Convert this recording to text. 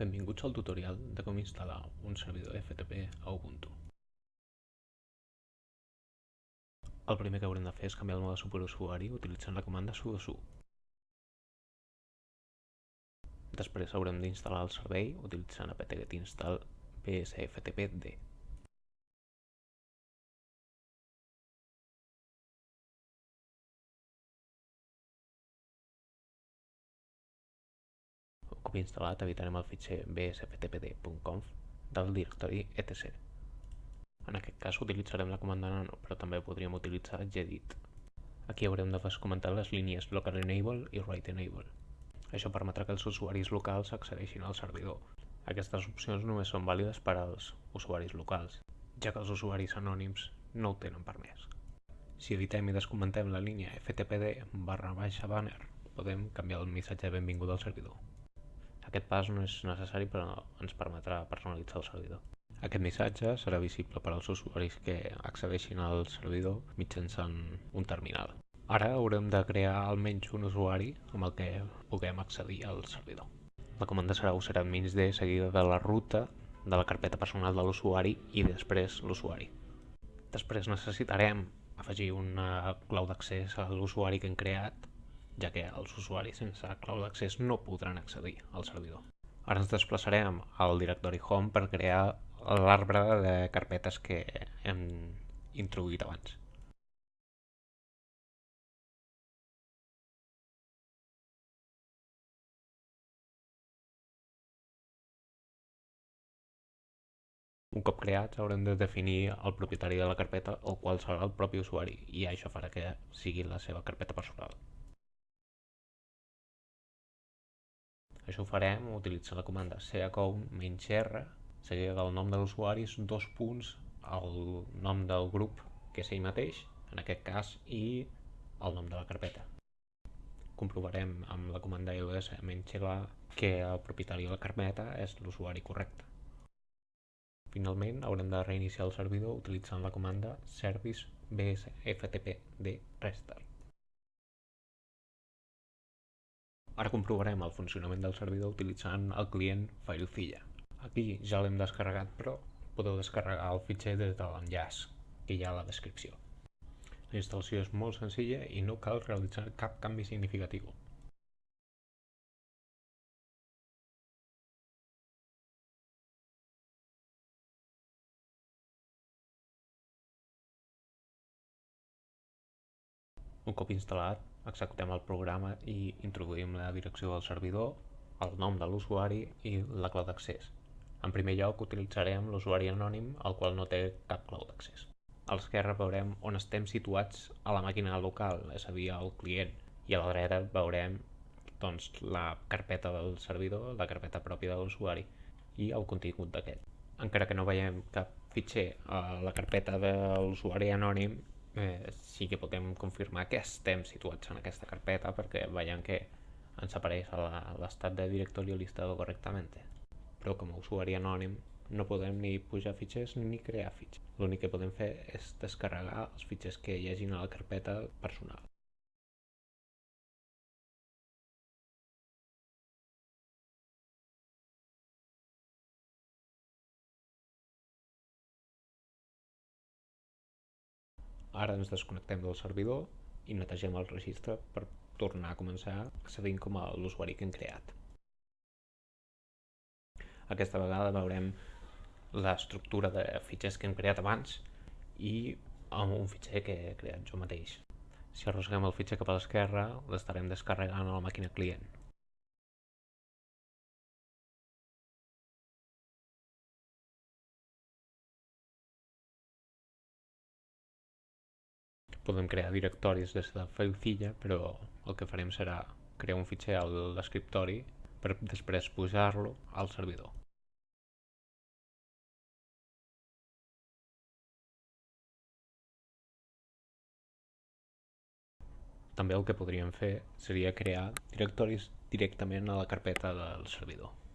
Benvinguts al tutorial de com instal·lar un servidor FTP a Ubuntu. El primer que haurem de fer és canviar el mode superusuari utilitzant la comanda sudo su. Després haurem d'instal·lar el servei utilitzant apt-get install psftpd. Cop instal·lat editarem el fitxer bsftpd.conf del directori etc. En aquest cas utilitzarem la comanda nano, però també podríem utilitzar gedit. Aquí haurem de comentar les línies local enable i write enable. Això permetrà que els usuaris locals accedeixin al servidor. Aquestes opcions només són vàlides per als usuaris locals, ja que els usuaris anònims no ho tenen permès. Si editem i descomentem la línia ftpd barra baixa banner, podem canviar el missatge de benvinguda al servidor. Aquest pas no és necessari però ens permetrà personalitzar el servidor. Aquest missatge serà visible per als usuaris que accedeixin al servidor mitjançant un terminal. Ara haurem de crear almenys un usuari amb el que puguem accedir al servidor. La comanda serà useradminsd seguida de la ruta de la carpeta personal de l'usuari i després l'usuari. Després necessitarem afegir una clau d'accés a l'usuari que hem creat ja que els usuaris sense clau d'accés no podran accedir al servidor. Ara ens desplaçarem al directori Home per crear l'arbre de carpetes que hem introduït abans. Un cop creats haurem de definir el propietari de la carpeta, el qual serà el propi usuari, i això farà que sigui la seva carpeta personal. Això ho farem utilitzant la comanda caccount menys r seguida del nom de l'usuari, dos punts, el nom del grup, que és ell mateix, en aquest cas, i el nom de la carpeta. Comprovarem amb la comanda ls menys la que el propietari de la carpeta és l'usuari correcte. Finalment, haurem de reiniciar el servidor utilitzant la comanda service bsftpd restart. Ara comprovarem el funcionament del servidor utilitzant el client FileZilla. Aquí ja l'hem descarregat, però podeu descarregar el fitxer des de l'enllaç que hi ha a la descripció. La instal·lació és molt senzilla i no cal realitzar cap canvi significatiu. Un cop instal·lat, executem el programa i introduïm la direcció del servidor, el nom de l'usuari i la clau d'accés. En primer lloc utilitzarem l'usuari anònim, el qual no té cap clau d'accés. A l'esquerra veurem on estem situats a la màquina local, és a dir, al client, i a la dreta veurem doncs, la carpeta del servidor, la carpeta pròpia de l'usuari i el contingut d'aquest. Encara que no veiem cap fitxer a la carpeta de l'usuari anònim, eh, sí que podem confirmar que estem situats en aquesta carpeta perquè veiem que ens apareix l'estat de directori listado correctament. Però com a usuari anònim no podem ni pujar fitxers ni crear fitxers. L'únic que podem fer és descarregar els fitxers que hi hagin a la carpeta personal. Ara ens desconnectem del servidor i netegem el registre per tornar a començar accedint com a l'usuari que hem creat. Aquesta vegada veurem l'estructura de fitxers que hem creat abans i un fitxer que he creat jo mateix. Si arrosseguem el fitxer cap a l'esquerra, l'estarem descarregant a la màquina client. Podem crear directoris des de FileZilla, però el que farem serà crear un fitxer a l'escriptori per després pujar-lo al servidor. També el que podríem fer seria crear directoris directament a la carpeta del servidor.